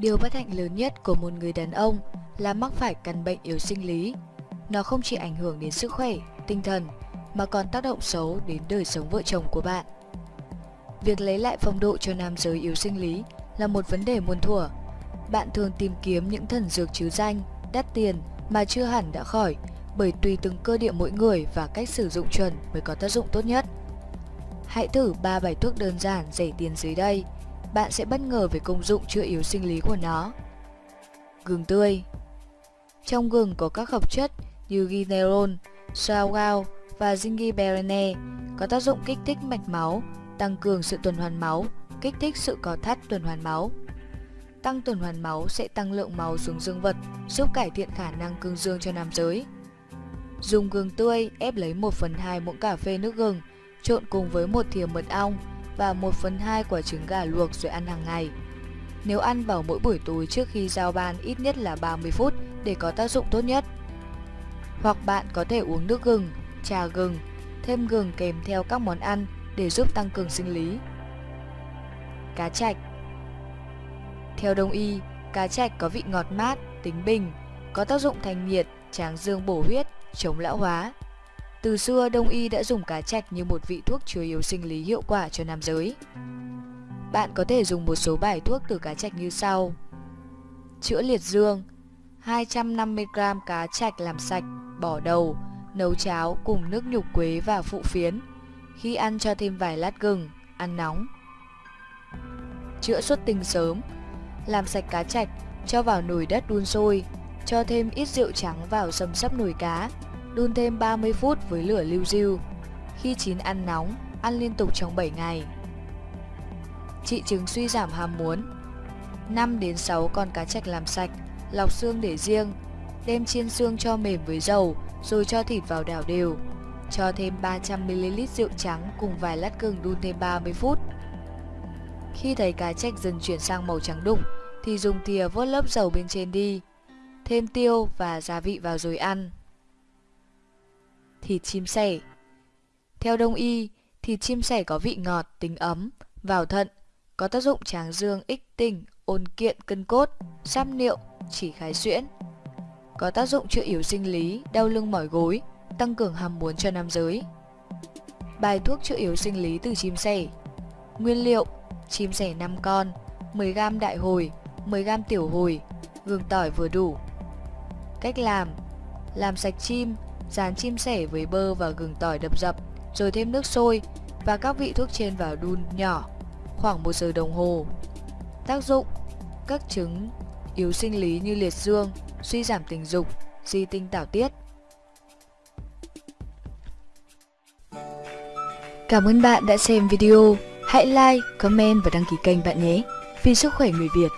Điều bất hạnh lớn nhất của một người đàn ông là mắc phải căn bệnh yếu sinh lý. Nó không chỉ ảnh hưởng đến sức khỏe, tinh thần mà còn tác động xấu đến đời sống vợ chồng của bạn. Việc lấy lại phong độ cho nam giới yếu sinh lý là một vấn đề muôn thuở. Bạn thường tìm kiếm những thần dược chứ danh, đắt tiền mà chưa hẳn đã khỏi bởi tùy từng cơ địa mỗi người và cách sử dụng chuẩn mới có tác dụng tốt nhất. Hãy thử 3 bài thuốc đơn giản rẻ tiền dưới đây. Bạn sẽ bất ngờ về công dụng chữa yếu sinh lý của nó. Gừng tươi Trong gừng có các hợp chất như ginerol, saugao và zingiberine có tác dụng kích thích mạch máu, tăng cường sự tuần hoàn máu, kích thích sự có thắt tuần hoàn máu. Tăng tuần hoàn máu sẽ tăng lượng máu xuống dương vật, giúp cải thiện khả năng cương dương cho nam giới. Dùng gừng tươi ép lấy 1 phần 2 muỗng cà phê nước gừng, trộn cùng với một thìa mật ong và 1 phần 2 quả trứng gà luộc rồi ăn hàng ngày. Nếu ăn vào mỗi buổi tối trước khi giao ban ít nhất là 30 phút để có tác dụng tốt nhất. Hoặc bạn có thể uống nước gừng, trà gừng, thêm gừng kèm theo các món ăn để giúp tăng cường sinh lý. Cá chạch Theo đông y, cá chạch có vị ngọt mát, tính bình, có tác dụng thanh nhiệt, tráng dương bổ huyết, chống lão hóa. Từ xưa, Đông y đã dùng cá chạch như một vị thuốc chứa yếu sinh lý hiệu quả cho nam giới. Bạn có thể dùng một số bài thuốc từ cá chạch như sau. Chữa liệt dương 250g cá chạch làm sạch, bỏ đầu, nấu cháo cùng nước nhục quế và phụ phiến. Khi ăn cho thêm vài lát gừng, ăn nóng. Chữa xuất tinh sớm Làm sạch cá chạch, cho vào nồi đất đun sôi, cho thêm ít rượu trắng vào xâm sấp nồi cá, đun thêm 30 phút với lửa lưu diêu. Khi chín ăn nóng, ăn liên tục trong 7 ngày. Trị chứng suy giảm ham muốn 5 đến 6 con cá trạch làm sạch, lọc xương để riêng, đem chiên xương cho mềm với dầu, rồi cho thịt vào đảo đều. Cho thêm 300ml rượu trắng cùng vài lát gừng đun thêm 30 phút. Khi thấy cá trạch dần chuyển sang màu trắng đục, thì dùng thìa vớt lớp dầu bên trên đi. Thêm tiêu và gia vị vào rồi ăn. Thịt chim sẻ Theo đông y, thịt chim sẻ có vị ngọt, tính ấm, vào thận, có tác dụng tráng dương, ích tinh, ôn kiện cân cốt, sáp niệu, chỉ khái xuyễn. Có tác dụng chữa yếu sinh lý, đau lưng mỏi gối, tăng cường ham muốn cho nam giới. Bài thuốc chữa yếu sinh lý từ chim sẻ Nguyên liệu Chim sẻ 5 con 10g đại hồi 10g tiểu hồi Gừng tỏi vừa đủ Cách làm Làm sạch chim Dán chim sẻ với bơ và gừng tỏi đập dập Rồi thêm nước sôi Và các vị thuốc trên vào đun nhỏ Khoảng 1 giờ đồng hồ Tác dụng Các chứng yếu sinh lý như liệt dương Suy giảm tình dục Di tinh tảo tiết Cảm ơn bạn đã xem video. Hãy like, comment và đăng ký kênh bạn nhé. Vì sức khỏe người Việt.